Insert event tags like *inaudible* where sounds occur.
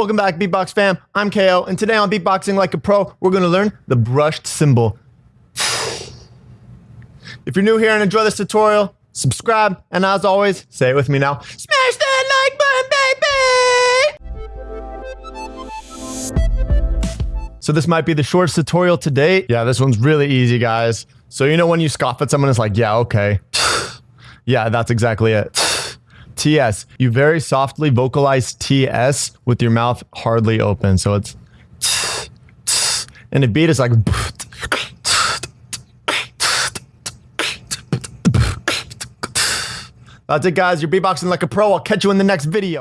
Welcome back, Beatbox fam. I'm KO, and today on Beatboxing Like a Pro, we're going to learn the brushed cymbal. *sighs* If you're new here and enjoy this tutorial, subscribe, and as always, say it with me now, smash that like button, baby! So this might be the shortest tutorial to date. Yeah, this one's really easy, guys. So you know when you scoff at someone, it's like, yeah, okay. *sighs* yeah, that's exactly it. TS. You very softly vocalize TS with your mouth hardly open. So it's and the beat is like That's it guys, you're beatboxing like a pro. I'll catch you in the next video.